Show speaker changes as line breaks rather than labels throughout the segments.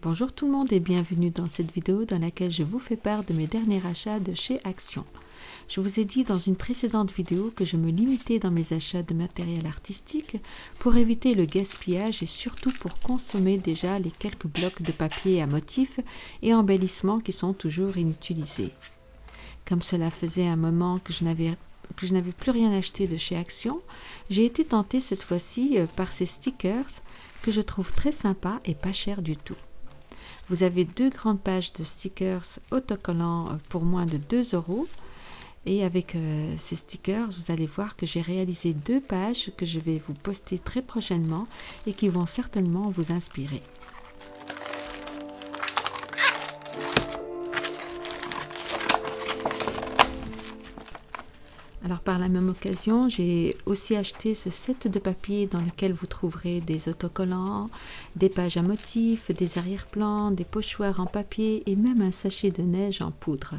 Bonjour tout le monde et bienvenue dans cette vidéo dans laquelle je vous fais part de mes derniers achats de chez Action. Je vous ai dit dans une précédente vidéo que je me limitais dans mes achats de matériel artistique pour éviter le gaspillage et surtout pour consommer déjà les quelques blocs de papier à motifs et embellissements qui sont toujours inutilisés. Comme cela faisait un moment que je n'avais que je n'avais plus rien acheté de chez Action, j'ai été tentée cette fois-ci euh, par ces stickers que je trouve très sympas et pas chers du tout. Vous avez deux grandes pages de stickers autocollants euh, pour moins de 2 euros. Et avec euh, ces stickers, vous allez voir que j'ai réalisé deux pages que je vais vous poster très prochainement et qui vont certainement vous inspirer. Alors par la même occasion, j'ai aussi acheté ce set de papier dans lequel vous trouverez des autocollants, des pages à motifs, des arrière-plans, des pochoirs en papier et même un sachet de neige en poudre.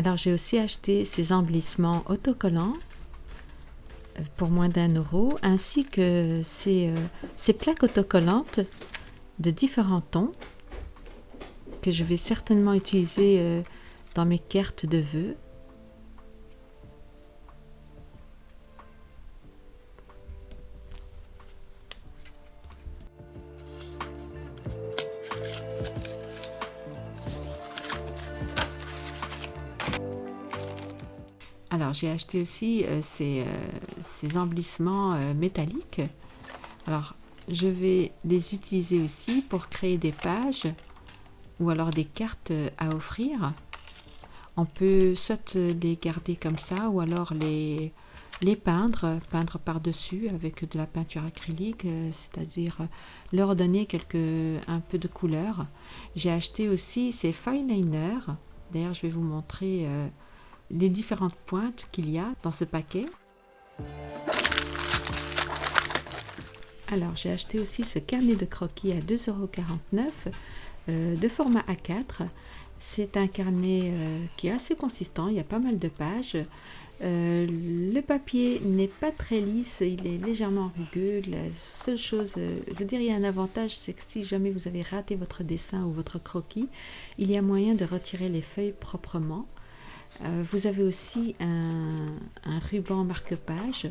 Alors j'ai aussi acheté ces embellissements autocollants euh, pour moins d'un euro, ainsi que ces, euh, ces, plaques autocollantes de différents tons que je vais certainement utiliser euh, dans mes cartes de vœux. Alors j'ai acheté aussi euh, ces, euh, ces, embellissements euh, métalliques. Alors je vais les utiliser aussi pour créer des pages ou alors des cartes à offrir. On peut soit les garder comme ça ou alors les, peindre, peindre par-dessus avec de la peinture acrylique, c'est-à-dire leur donner un peu de couleur. J'ai acheté aussi ces fineliners. D'ailleurs, je vais vous montrer les différentes pointes qu'il y a dans ce paquet. Alors j'ai acheté aussi ce carnet de croquis à 2,49€ euh, de format A4. C'est un carnet euh, qui est assez consistant, il y a pas mal de pages. Euh, le papier n'est pas très lisse, il est légèrement rugueux. La seule chose, je a un avantage, c'est que si jamais vous avez raté votre dessin ou votre croquis, il y a moyen de retirer les feuilles proprement. Euh, vous avez aussi un, ruban marque-page.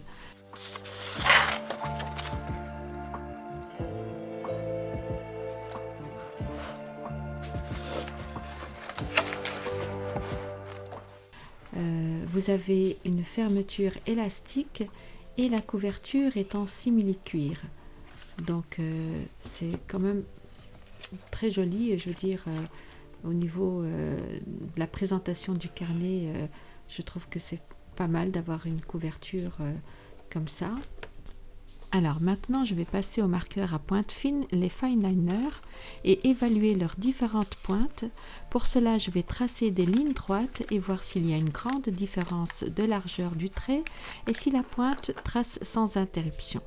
Euh, vous avez une fermeture élastique et la couverture est en simili-cuir. Donc euh, c'est quand même très joli, je veux dire, au niveau de la présentation du carnet, je trouve que c'est pas mal d'avoir une couverture comme ça. Alors maintenant, je vais passer au marqueur à pointe fine, les fine liners, et évaluer leurs différentes pointes. Pour cela, je vais tracer des lignes droites et voir s'il y a une grande différence de largeur du trait et si la pointe trace sans interruption.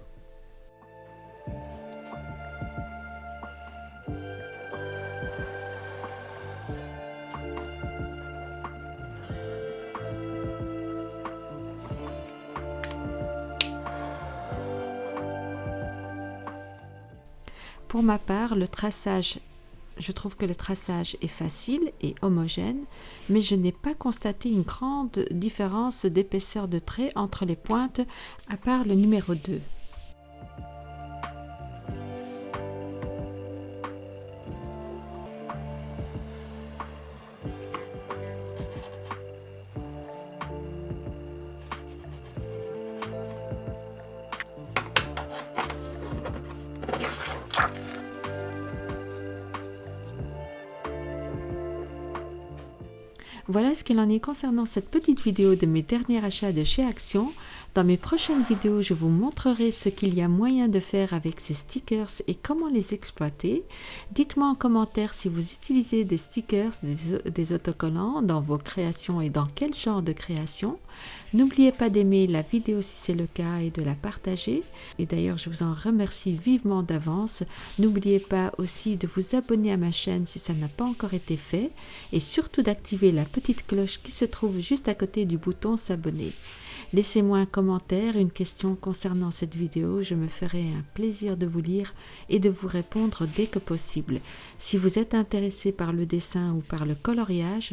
Pour ma part, le traçage, je trouve que le traçage est facile et homogène, mais je n'ai pas constaté une grande différence d'épaisseur de trait entre les pointes, à part le numéro 2. Voilà ce qu'il en est concernant cette petite vidéo de mes derniers achats de chez Action. Dans mes prochaines vidéos, je vous montrerai ce qu'il y a moyen de faire avec ces stickers et comment les exploiter. Dites-moi en commentaire si vous utilisez des stickers, des, autocollants dans vos créations et dans quel genre de création. N'oubliez pas d'aimer la vidéo si c'est le cas et de la partager. Et d'ailleurs, je vous en remercie vivement d'avance. N'oubliez pas aussi de vous abonner à ma chaîne si ça n'a pas encore été fait et surtout d'activer la petite cloche qui se trouve juste à côté du bouton s'abonner. Laissez-moi un commentaire, une question concernant cette vidéo, je me ferai un plaisir de vous lire et de vous répondre dès que possible. Si vous êtes intéressé par le dessin ou par le coloriage,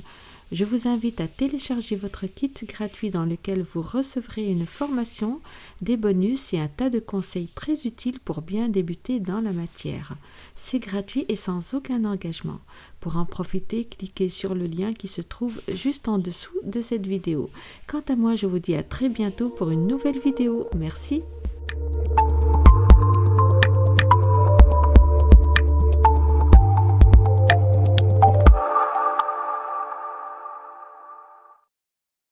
je vous invite à télécharger votre kit gratuit dans lequel vous recevrez une formation, des bonus et un tas de conseils très utiles pour bien débuter dans la matière. C'est gratuit et sans aucun engagement. Pour en profiter, cliquez sur le lien qui se trouve juste en dessous de cette vidéo. Quant à moi, je vous dis à très bientôt pour une nouvelle vidéo. Merci.